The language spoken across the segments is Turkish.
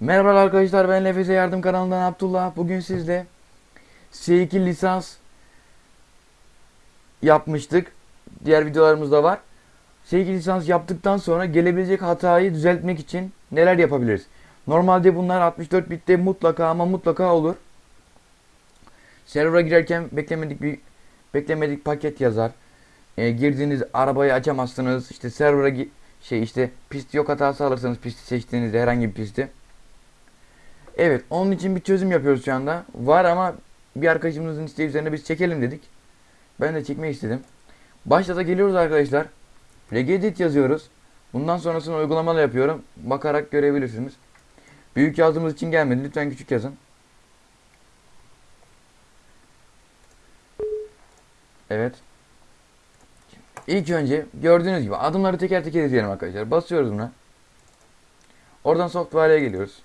Merhaba arkadaşlar ben Nefese Yardım kanalından Abdullah. Bugün sizle C2 lisans yapmıştık. Diğer videolarımızda var. C2 lisans yaptıktan sonra gelebilecek hatayı düzeltmek için neler yapabiliriz? Normalde bunlar 64 bitte mutlaka ama mutlaka olur. Server'a girerken beklemedik bir beklemedik paket yazar. E, girdiğiniz arabayı açamazsınız. İşte server'a şey işte pist yok hatası alırsanız pisti seçtiğinizde herhangi bir pisti. Evet, onun için bir çözüm yapıyoruz şu anda. Var ama bir arkadaşımızın isteği üzerine biz çekelim dedik. Ben de çekmek istedim. Başta geliyoruz arkadaşlar. Regedit yazıyoruz. Bundan sonrasını uygulamalı yapıyorum. Bakarak görebilirsiniz. Büyük yazdığımız için gelmedi. Lütfen küçük yazın. Evet. İlk önce gördüğünüz gibi adımları teker teker izleyelim arkadaşlar. Basıyoruz buna. Oradan software'e geliyoruz.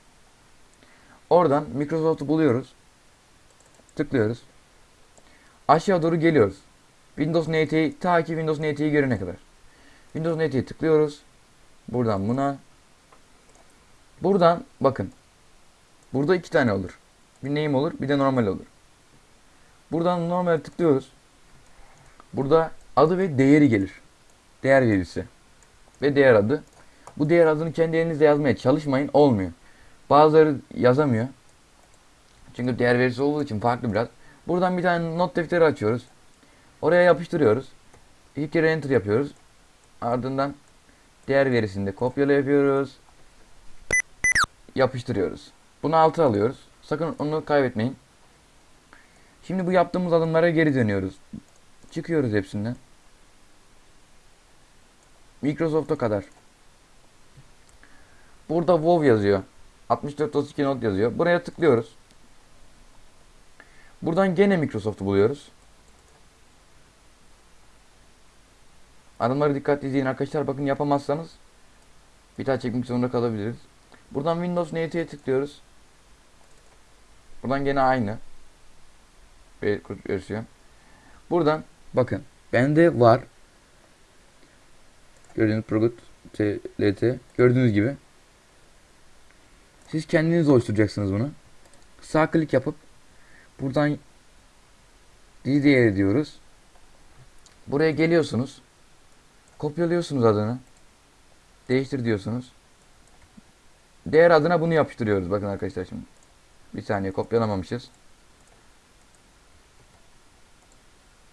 Oradan Microsoft'u buluyoruz. Tıklıyoruz. Aşağı doğru geliyoruz. Windows NT'yi ta ki Windows NT'yi görene kadar. Windows NT'yi tıklıyoruz. Buradan buna. Buradan bakın. Burada iki tane olur. Bir name olur, bir de normal olur. Buradan normal tıklıyoruz. Burada adı ve değeri gelir. Değer verisi. Ve değer adı. Bu değer adını kendi elinizde yazmaya çalışmayın. Olmuyor. Bazıları yazamıyor. Çünkü değer verisi olduğu için farklı biraz. Buradan bir tane not defteri açıyoruz. Oraya yapıştırıyoruz. İki kere enter yapıyoruz. Ardından değer verisini de kopyala yapıyoruz. Yapıştırıyoruz. Bunu altı alıyoruz. Sakın onu kaybetmeyin. Şimdi bu yaptığımız adımlara geri dönüyoruz. Çıkıyoruz hepsinden. Microsoft'a kadar. Burada WoW yazıyor. 6432 not yazıyor. Buraya tıklıyoruz. Buradan gene Microsoft'u buluyoruz. Adımları dikkatli izleyin arkadaşlar. Bakın yapamazsanız bir daha çekmek zorunda kalabiliriz. Buradan Windows NT'ye tıklıyoruz. Buradan gene aynı. Versiyon. Buradan bakın bende var. Gördüğünüz Progut TLT. Gördüğünüz gibi. Siz kendiniz oluşturacaksınız bunu. Sağ klik yapıp buradan DDR diyoruz. Buraya geliyorsunuz. Kopyalıyorsunuz adını. Değiştir diyorsunuz. Değer adına bunu yapıştırıyoruz. Bakın arkadaşlar şimdi. Bir saniye kopyalamamışız.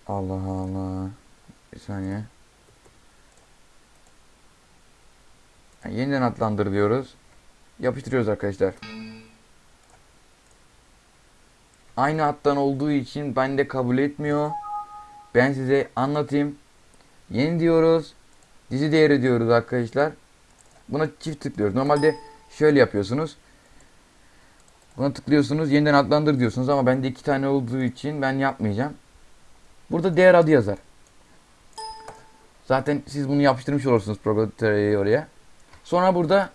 Allah Allah. Bir saniye. Yani yeniden adlandır diyoruz. Yapıştırıyoruz arkadaşlar. Aynı hattan olduğu için ben de kabul etmiyor. Ben size anlatayım. Yeni diyoruz. Dizi değeri diyoruz arkadaşlar. Buna çift tıklıyoruz. Normalde şöyle yapıyorsunuz. Buna tıklıyorsunuz. Yeniden adlandır diyorsunuz ama bende iki tane olduğu için ben yapmayacağım. Burada değer adı yazar. Zaten siz bunu yapıştırmış olursunuz programı oraya. Sonra burada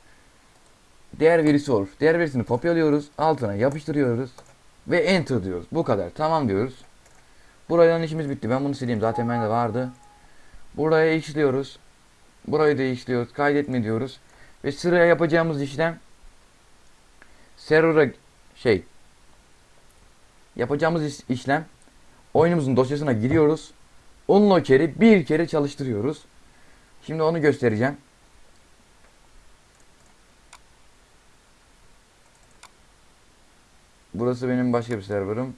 değer verisi olur. Değer verisini kopyalıyoruz. Altına yapıştırıyoruz. Ve enter diyoruz. Bu kadar. Tamam diyoruz. Buradan işimiz bitti. Ben bunu sileyim. Zaten bende vardı. Buraya işliyoruz. Burayı da işliyoruz. Kaydetme diyoruz. Ve sıraya yapacağımız işlem server'a şey yapacağımız iş- işlem oyunumuzun dosyasına giriyoruz. Unlocker'i bir kere çalıştırıyoruz. Şimdi onu göstereceğim. Burası benim başka bir serverım.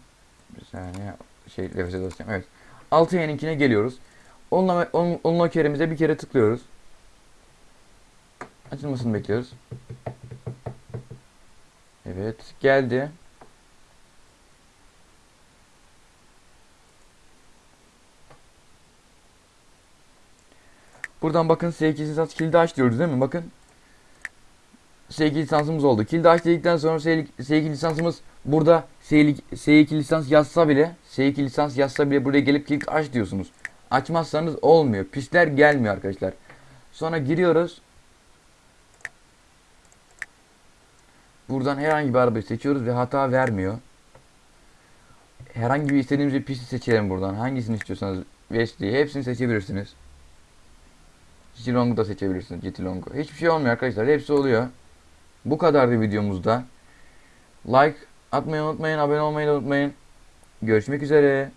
Bir saniye şey nefese dosyam. Evet. 6 yeninkine geliyoruz. Onunla, on, unlocker'imize bir kere tıklıyoruz. Açılmasını bekliyoruz. Evet geldi. Buradan bakın S2 lisans kilidi aç diyoruz değil mi? Bakın. S2 lisansımız oldu. Kilidi aç dedikten sonra S2 lisansımız burada S2 lisans yazsa bile S2 lisans yazsa bile buraya gelip kilit aç diyorsunuz. Açmazsanız olmuyor. Pistler gelmiyor arkadaşlar. Sonra giriyoruz. Buradan herhangi bir arabayı seçiyoruz ve hata vermiyor. Herhangi bir istediğimiz bir pisti seçelim buradan. Hangisini istiyorsanız Wesley hepsini seçebilirsiniz. GT da seçebilirsiniz. GT. Hiçbir şey olmuyor arkadaşlar. Hepsi oluyor. Bu kadardı videomuzda. Like atmayı unutmayın, abone olmayı da unutmayın. Görüşmek üzere.